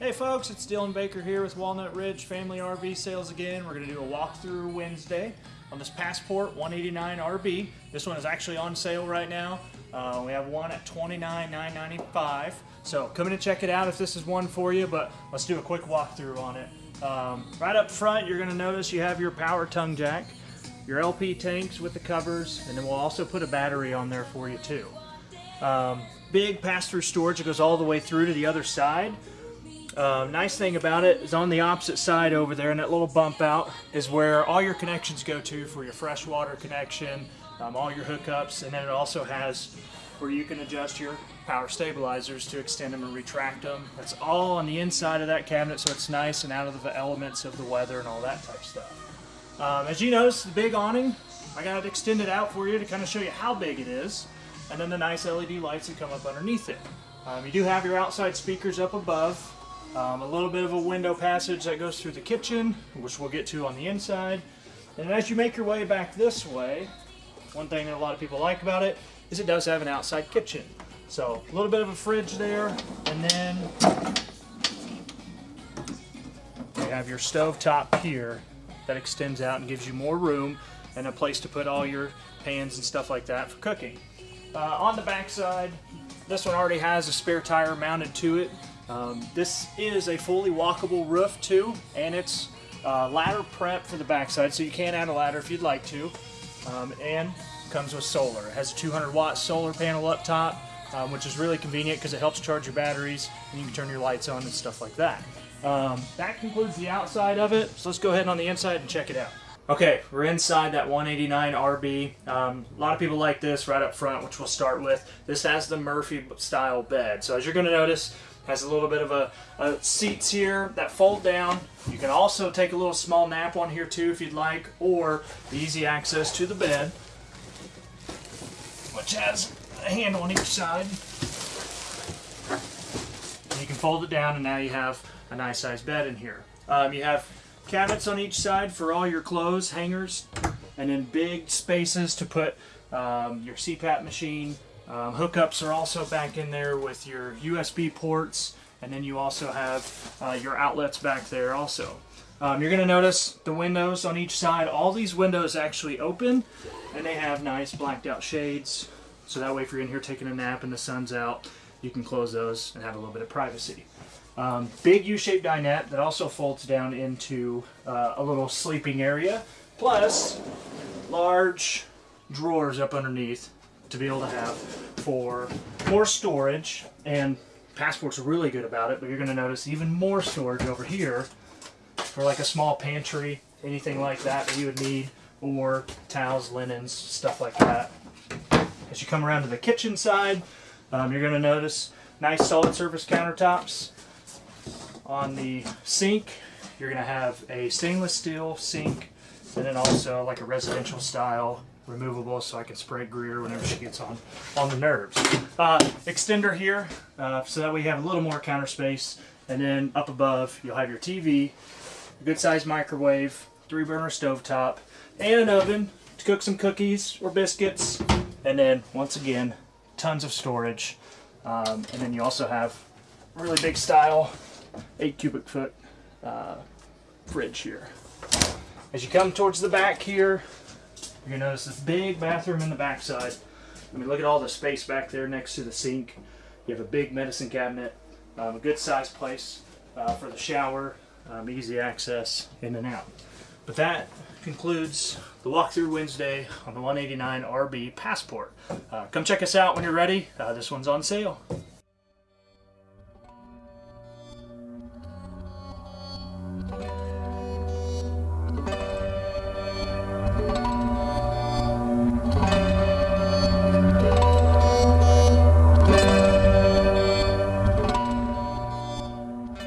Hey folks, it's Dylan Baker here with Walnut Ridge Family RV Sales again. We're going to do a walkthrough Wednesday on this Passport 189 RB. This one is actually on sale right now. Uh, we have one at $29,995. So come in and check it out if this is one for you, but let's do a quick walkthrough on it. Um, right up front, you're going to notice you have your power tongue jack, your LP tanks with the covers, and then we'll also put a battery on there for you too. Um, big pass-through storage that goes all the way through to the other side. Um, nice thing about it is on the opposite side over there, and that little bump out is where all your connections go to for your freshwater connection, um, all your hookups, and then it also has where you can adjust your power stabilizers to extend them and retract them. That's all on the inside of that cabinet, so it's nice and out of the elements of the weather and all that type of stuff. Um, as you notice, the big awning, I got it extended out for you to kind of show you how big it is, and then the nice LED lights that come up underneath it. Um, you do have your outside speakers up above, um, a little bit of a window passage that goes through the kitchen, which we'll get to on the inside. And as you make your way back this way, one thing that a lot of people like about it is it does have an outside kitchen. So a little bit of a fridge there, and then you have your stove top here that extends out and gives you more room and a place to put all your pans and stuff like that for cooking. Uh, on the back side, this one already has a spare tire mounted to it um, this is a fully walkable roof too, and it's uh, ladder prep for the backside, so you can add a ladder if you'd like to. Um, and comes with solar. It has a 200 watt solar panel up top, um, which is really convenient because it helps charge your batteries, and you can turn your lights on and stuff like that. Um, that concludes the outside of it, so let's go ahead on the inside and check it out. Okay, we're inside that 189 RB. Um, a lot of people like this right up front, which we'll start with. This has the Murphy style bed. So as you're going to notice, has a little bit of a, a, seats here that fold down. You can also take a little small nap on here too if you'd like, or easy access to the bed, which has a handle on each side. And you can fold it down and now you have a nice sized bed in here. Um, you have cabinets on each side for all your clothes, hangers, and then big spaces to put um, your CPAP machine, um, hookups are also back in there with your USB ports, and then you also have uh, your outlets back there also. Um, you're going to notice the windows on each side. All these windows actually open, and they have nice blacked out shades. So that way if you're in here taking a nap and the sun's out, you can close those and have a little bit of privacy. Um, big U-shaped dinette that also folds down into uh, a little sleeping area, plus large drawers up underneath to be able to have for more storage and Passport's really good about it, but you're going to notice even more storage over here for like a small pantry, anything like that that you would need, or towels, linens, stuff like that. As you come around to the kitchen side, um, you're going to notice nice solid surface countertops. On the sink, you're going to have a stainless steel sink, and then also like a residential style removable so I can spray Greer whenever she gets on, on the nerves. Uh, extender here, uh, so that we have a little more counter space. And then up above, you'll have your TV, a good sized microwave, three burner stove top, and an oven to cook some cookies or biscuits. And then, once again, tons of storage. Um, and then you also have really big style, 8 cubic foot uh, fridge here. As you come towards the back here, you're gonna notice this big bathroom in the backside. I mean, look at all the space back there next to the sink. You have a big medicine cabinet, um, a good sized place uh, for the shower, um, easy access in and out. But that concludes the walkthrough Wednesday on the 189 RB Passport. Uh, come check us out when you're ready. Uh, this one's on sale.